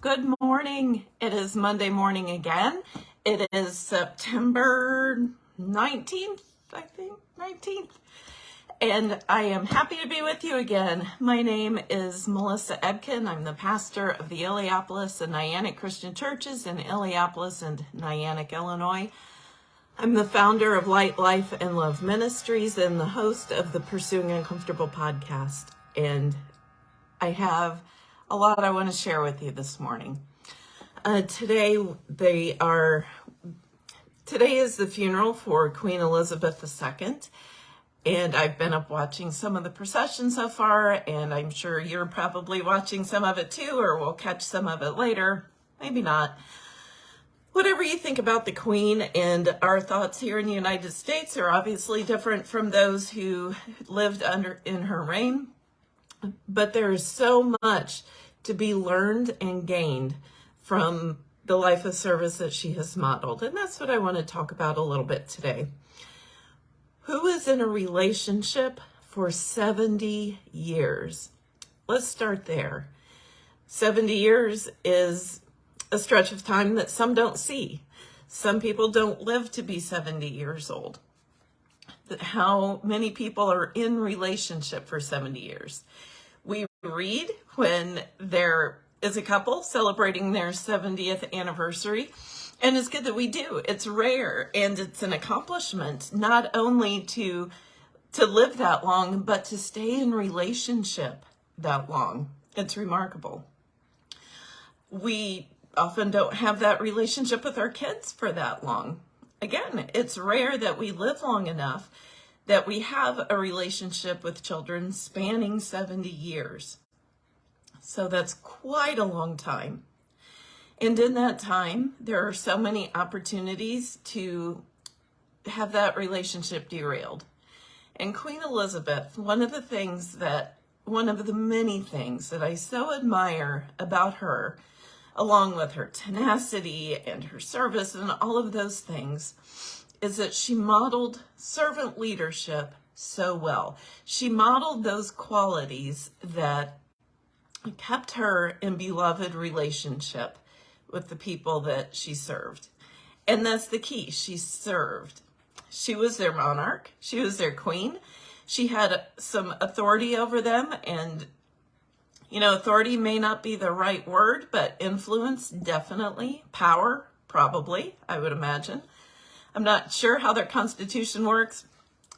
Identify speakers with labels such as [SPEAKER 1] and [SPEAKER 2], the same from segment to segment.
[SPEAKER 1] Good morning. It is Monday morning again. It is September 19th, I think, 19th. And I am happy to be with you again. My name is Melissa Ebken. I'm the pastor of the Illiopolis and Niantic Christian Churches in Illiopolis and Niantic, Illinois. I'm the founder of Light, Life, and Love Ministries and the host of the Pursuing Uncomfortable podcast. And I have a lot I want to share with you this morning. Uh, today they are today is the funeral for Queen Elizabeth II and I've been up watching some of the procession so far and I'm sure you're probably watching some of it too or we'll catch some of it later. Maybe not. Whatever you think about the Queen and our thoughts here in the United States are obviously different from those who lived under in her reign but there is so much to be learned and gained from the life of service that she has modeled. And that's what I want to talk about a little bit today. Who is in a relationship for 70 years? Let's start there. 70 years is a stretch of time that some don't see. Some people don't live to be 70 years old. How many people are in relationship for 70 years? We read when there is a couple celebrating their 70th anniversary. And it's good that we do. It's rare and it's an accomplishment not only to to live that long, but to stay in relationship that long. It's remarkable. We often don't have that relationship with our kids for that long. Again, it's rare that we live long enough that we have a relationship with children spanning 70 years. So that's quite a long time. And in that time, there are so many opportunities to have that relationship derailed. And Queen Elizabeth, one of the things that, one of the many things that I so admire about her, along with her tenacity and her service and all of those things, is that she modeled servant leadership so well. She modeled those qualities that kept her in beloved relationship with the people that she served. And that's the key. She served. She was their monarch. She was their queen. She had some authority over them and you know, authority may not be the right word, but influence, definitely. Power, probably, I would imagine. I'm not sure how their constitution works.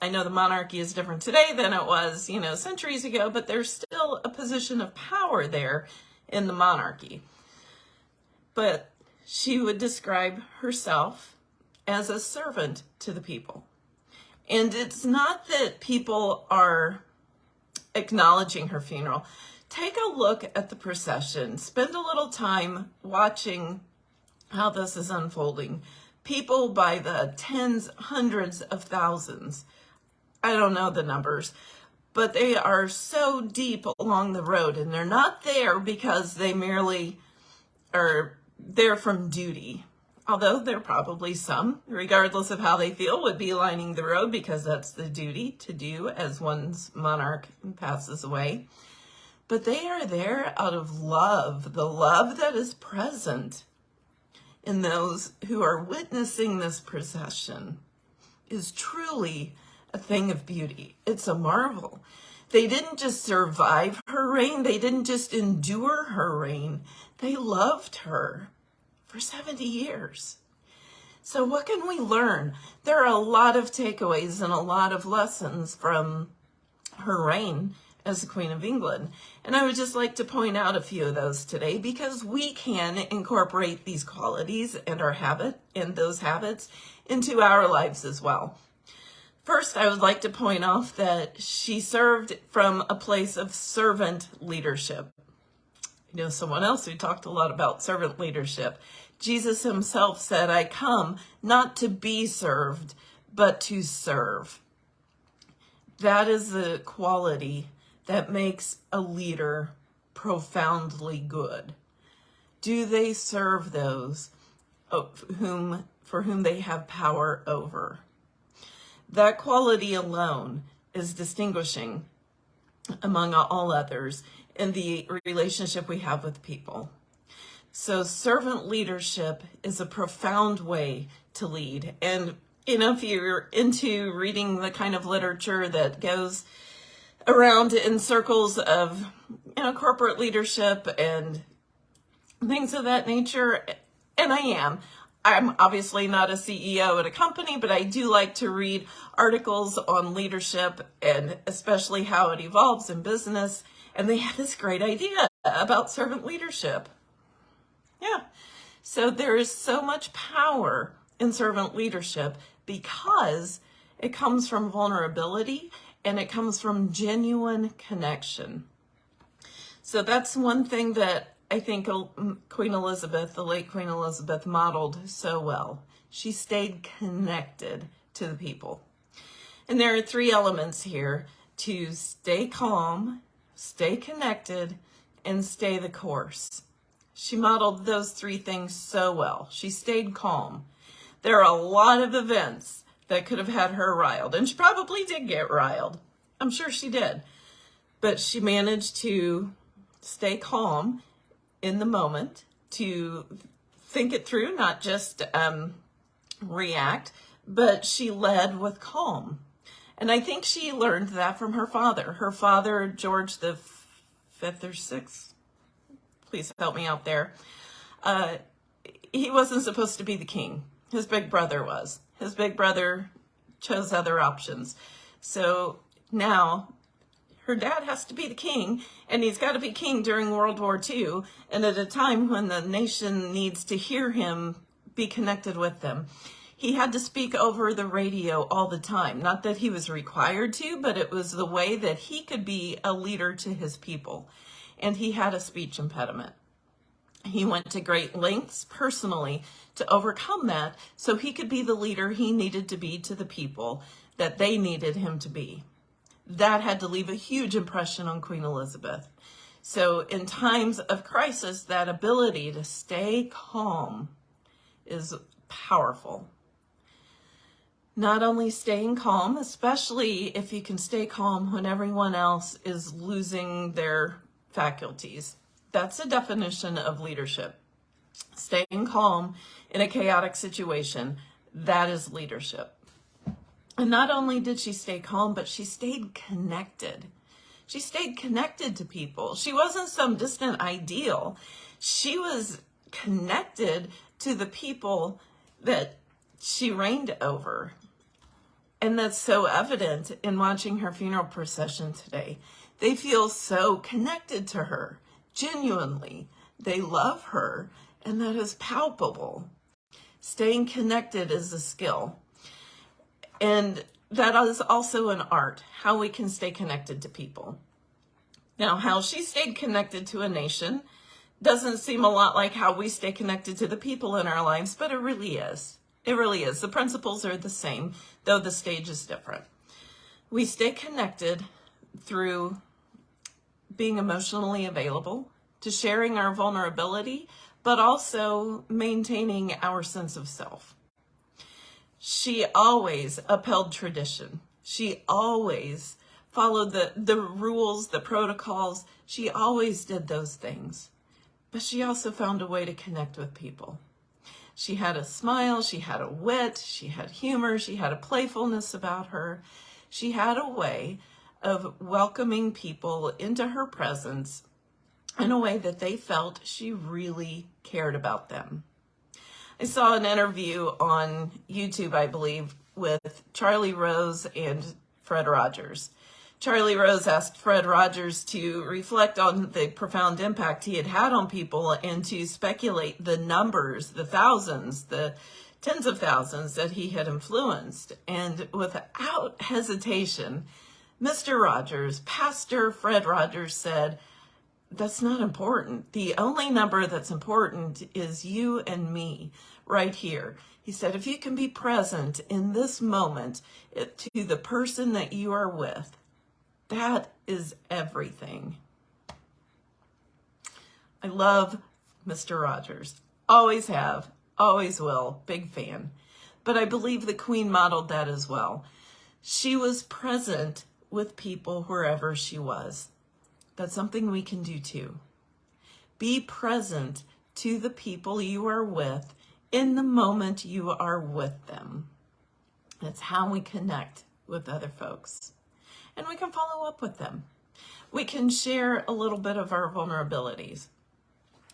[SPEAKER 1] I know the monarchy is different today than it was, you know, centuries ago, but there's still a position of power there in the monarchy. But she would describe herself as a servant to the people. And it's not that people are acknowledging her funeral. Take a look at the procession. Spend a little time watching how this is unfolding people by the tens, hundreds of thousands. I don't know the numbers, but they are so deep along the road and they're not there because they merely are there from duty. Although there are probably some, regardless of how they feel, would be lining the road because that's the duty to do as one's monarch passes away. But they are there out of love, the love that is present in those who are witnessing this procession is truly a thing of beauty. It's a marvel. They didn't just survive her reign. They didn't just endure her reign. They loved her for 70 years. So what can we learn? There are a lot of takeaways and a lot of lessons from her reign as the Queen of England. And I would just like to point out a few of those today because we can incorporate these qualities and our habit and those habits into our lives as well. First, I would like to point off that she served from a place of servant leadership. You know, someone else who talked a lot about servant leadership. Jesus himself said, I come not to be served, but to serve. That is the quality that makes a leader profoundly good? Do they serve those whom for whom they have power over? That quality alone is distinguishing among all others in the relationship we have with people. So servant leadership is a profound way to lead. And, you know, if you're into reading the kind of literature that goes around in circles of, you know, corporate leadership and things of that nature, and I am, I'm obviously not a CEO at a company, but I do like to read articles on leadership and especially how it evolves in business. And they had this great idea about servant leadership. Yeah. So there is so much power in servant leadership because it comes from vulnerability and it comes from genuine connection. So that's one thing that I think mm, Queen Elizabeth, the late Queen Elizabeth, modeled so well. She stayed connected to the people. And there are three elements here to stay calm, stay connected, and stay the course. She modeled those three things so well. She stayed calm. There are a lot of events that could have had her riled, and she probably did get riled. I'm sure she did. But she managed to stay calm in the moment to think it through, not just um, react, but she led with calm. And I think she learned that from her father. Her father, George the fifth or sixth, please help me out there. Uh, he wasn't supposed to be the king. His big brother was. His big brother chose other options. So now her dad has to be the king, and he's got to be king during World War II, and at a time when the nation needs to hear him be connected with them. He had to speak over the radio all the time. Not that he was required to, but it was the way that he could be a leader to his people. And he had a speech impediment. He went to great lengths personally to overcome that so he could be the leader he needed to be to the people that they needed him to be that had to leave a huge impression on Queen Elizabeth. So in times of crisis, that ability to stay calm is powerful. Not only staying calm, especially if you can stay calm when everyone else is losing their faculties. That's a definition of leadership. Staying calm in a chaotic situation, that is leadership. And not only did she stay calm, but she stayed connected. She stayed connected to people. She wasn't some distant ideal. She was connected to the people that she reigned over. And that's so evident in watching her funeral procession today. They feel so connected to her, genuinely. They love her, and that is palpable. Staying connected is a skill. And that is also an art, how we can stay connected to people. Now, how she stayed connected to a nation doesn't seem a lot like how we stay connected to the people in our lives, but it really is. It really is. The principles are the same, though the stage is different. We stay connected through being emotionally available, to sharing our vulnerability, but also maintaining our sense of self. She always upheld tradition. She always followed the, the rules, the protocols. She always did those things. But she also found a way to connect with people. She had a smile, she had a wit, she had humor, she had a playfulness about her. She had a way of welcoming people into her presence in a way that they felt she really cared about them. I saw an interview on YouTube, I believe, with Charlie Rose and Fred Rogers. Charlie Rose asked Fred Rogers to reflect on the profound impact he had had on people and to speculate the numbers, the thousands, the tens of thousands that he had influenced. And without hesitation, Mr. Rogers, Pastor Fred Rogers said, that's not important. The only number that's important is you and me right here. He said, if you can be present in this moment to the person that you are with, that is everything. I love Mr. Rogers. Always have, always will. Big fan. But I believe the Queen modeled that as well. She was present with people wherever she was. That's something we can do too. Be present to the people you are with in the moment you are with them. That's how we connect with other folks. And we can follow up with them. We can share a little bit of our vulnerabilities.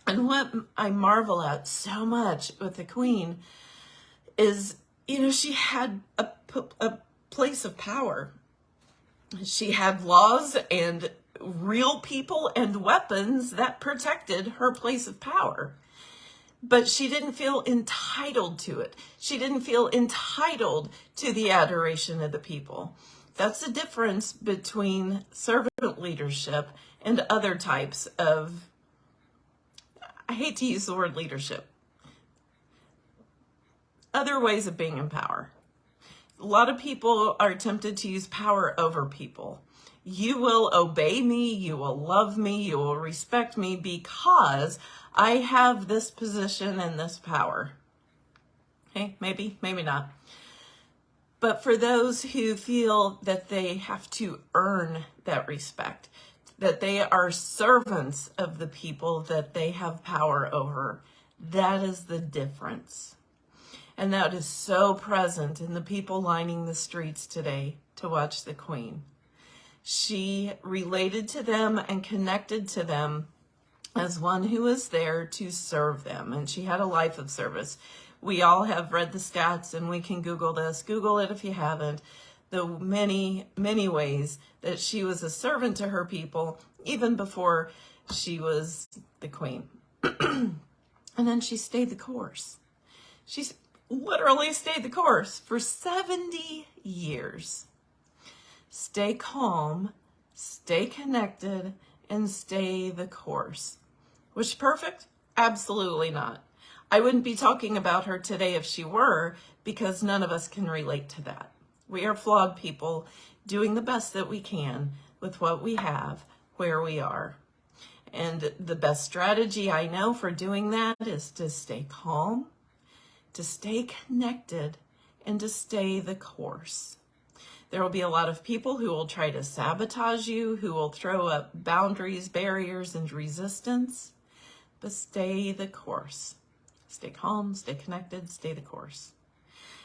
[SPEAKER 1] And what I marvel at so much with the Queen is, you know, she had a, a place of power. She had laws and real people and weapons that protected her place of power. But she didn't feel entitled to it. She didn't feel entitled to the adoration of the people. That's the difference between servant leadership and other types of, I hate to use the word leadership, other ways of being in power. A lot of people are tempted to use power over people. You will obey me, you will love me, you will respect me because I have this position and this power. Okay, maybe, maybe not. But for those who feel that they have to earn that respect, that they are servants of the people that they have power over, that is the difference. And that is so present in the people lining the streets today to watch the Queen. She related to them and connected to them as one who was there to serve them. And she had a life of service. We all have read the stats and we can Google this. Google it if you haven't. The many, many ways that she was a servant to her people, even before she was the queen. and then she stayed the course. She's literally stayed the course for 70 years stay calm, stay connected, and stay the course. Was she perfect? Absolutely not. I wouldn't be talking about her today if she were, because none of us can relate to that. We are flawed people doing the best that we can with what we have, where we are. And the best strategy I know for doing that is to stay calm, to stay connected, and to stay the course. There will be a lot of people who will try to sabotage you, who will throw up boundaries, barriers, and resistance, but stay the course. Stay calm, stay connected, stay the course.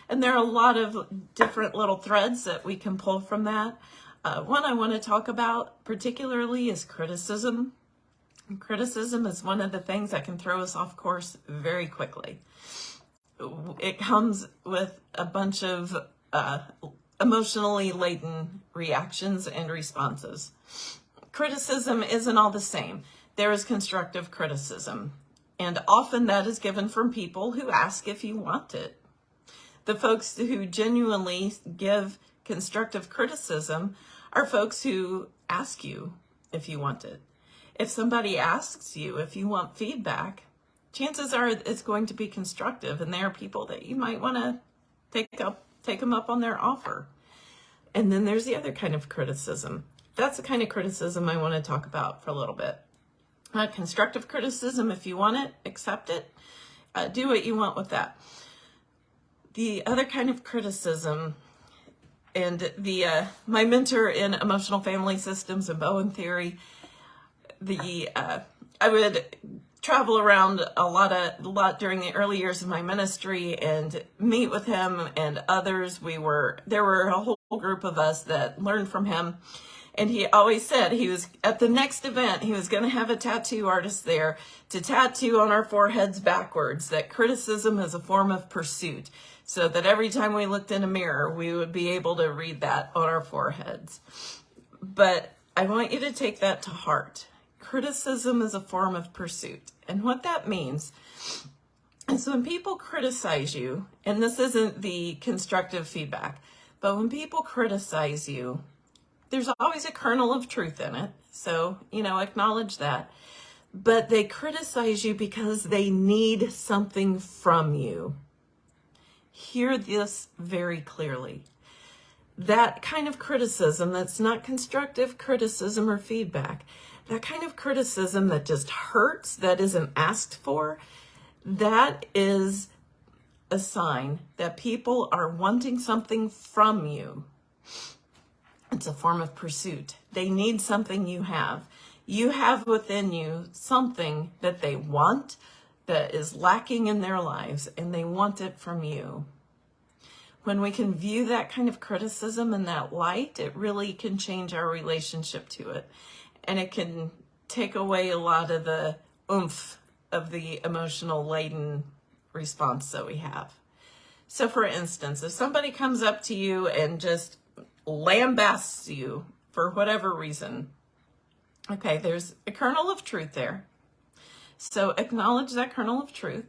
[SPEAKER 1] And there are a lot of different little threads that we can pull from that. Uh, one I want to talk about particularly is criticism. Criticism is one of the things that can throw us off course very quickly. It comes with a bunch of uh, emotionally laden reactions and responses. Criticism isn't all the same. There is constructive criticism, and often that is given from people who ask if you want it. The folks who genuinely give constructive criticism are folks who ask you if you want it. If somebody asks you if you want feedback, chances are it's going to be constructive, and there are people that you might want to take up take them up on their offer. And then there's the other kind of criticism. That's the kind of criticism I want to talk about for a little bit. Uh, constructive criticism, if you want it, accept it. Uh, do what you want with that. The other kind of criticism, and the uh, my mentor in emotional family systems and Bowen theory, the uh, I would travel around a lot of a lot during the early years of my ministry and meet with him and others. We were there were a whole group of us that learned from him. And he always said he was at the next event, he was going to have a tattoo artist there to tattoo on our foreheads backwards that criticism is a form of pursuit. So that every time we looked in a mirror, we would be able to read that on our foreheads. But I want you to take that to heart criticism is a form of pursuit. And what that means is when people criticize you, and this isn't the constructive feedback, but when people criticize you, there's always a kernel of truth in it. So, you know, acknowledge that. But they criticize you because they need something from you. Hear this very clearly. That kind of criticism that's not constructive criticism or feedback, that kind of criticism that just hurts, that isn't asked for, that is a sign that people are wanting something from you. It's a form of pursuit. They need something you have. You have within you something that they want, that is lacking in their lives and they want it from you. When we can view that kind of criticism in that light, it really can change our relationship to it. And it can take away a lot of the oomph of the emotional laden response that we have. So for instance, if somebody comes up to you and just lambasts you for whatever reason, okay, there's a kernel of truth there. So acknowledge that kernel of truth.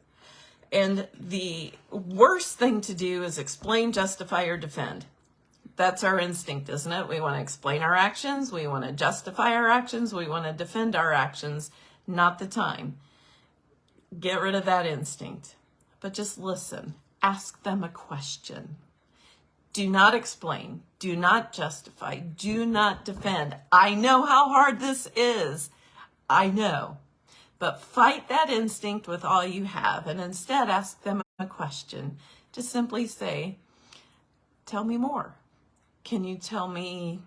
[SPEAKER 1] And the worst thing to do is explain, justify, or defend. That's our instinct, isn't it? We want to explain our actions. We want to justify our actions. We want to defend our actions. Not the time. Get rid of that instinct. But just listen. Ask them a question. Do not explain. Do not justify. Do not defend. I know how hard this is. I know. But fight that instinct with all you have and instead ask them a question. Just simply say, tell me more. Can you tell me,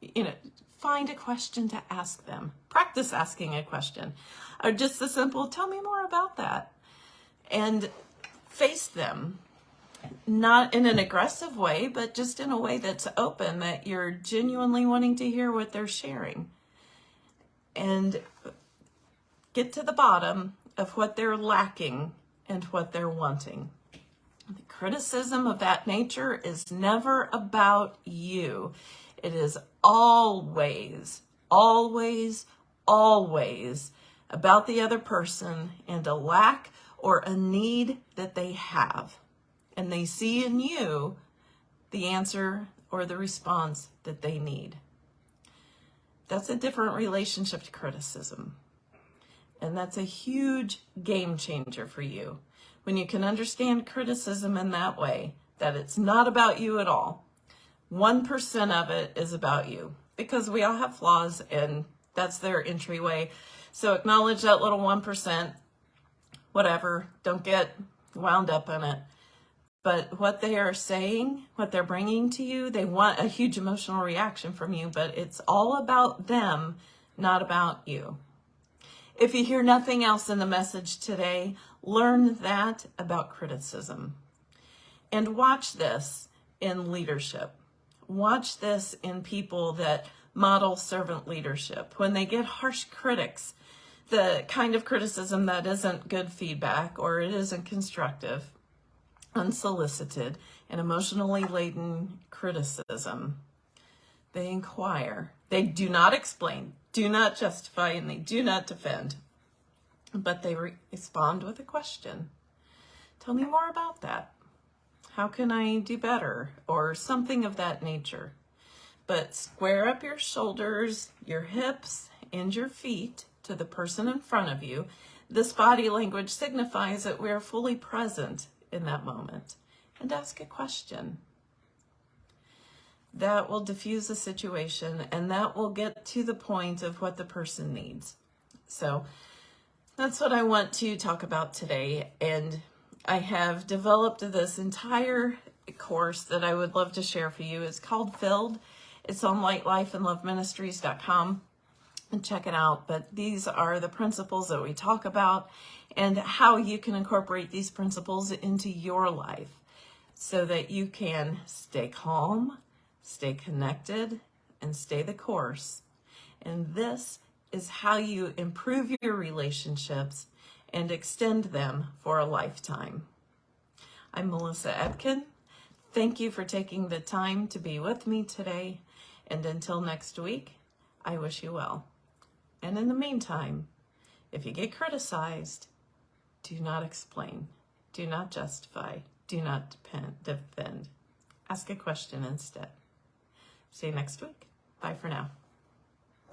[SPEAKER 1] you know, find a question to ask them. Practice asking a question. Or just the simple, tell me more about that. And face them not in an aggressive way, but just in a way that's open, that you're genuinely wanting to hear what they're sharing. And get to the bottom of what they're lacking and what they're wanting. Criticism of that nature is never about you. It is always, always, always about the other person and a lack or a need that they have and they see in you the answer or the response that they need. That's a different relationship to criticism. And that's a huge game changer for you. When you can understand criticism in that way, that it's not about you at all. 1% of it is about you because we all have flaws and that's their entryway. So acknowledge that little 1%, whatever, don't get wound up in it but what they are saying, what they're bringing to you, they want a huge emotional reaction from you, but it's all about them, not about you. If you hear nothing else in the message today, learn that about criticism. And watch this in leadership. Watch this in people that model servant leadership. When they get harsh critics, the kind of criticism that isn't good feedback or it isn't constructive, unsolicited, and emotionally laden criticism. They inquire. They do not explain, do not justify, and they do not defend. But they re respond with a question. Tell me more about that. How can I do better? Or something of that nature. But square up your shoulders, your hips, and your feet to the person in front of you. This body language signifies that we are fully present in that moment and ask a question. That will diffuse the situation and that will get to the point of what the person needs. So that's what I want to talk about today. And I have developed this entire course that I would love to share for you. It's called Filled. It's on lightlifeandloveministries.com and check it out. But these are the principles that we talk about and how you can incorporate these principles into your life so that you can stay calm, stay connected, and stay the course. And this is how you improve your relationships and extend them for a lifetime. I'm Melissa Ebken. Thank you for taking the time to be with me today. And until next week, I wish you well. And in the meantime, if you get criticized, do not explain. Do not justify. Do not defend. Ask a question instead. See you next week. Bye for now.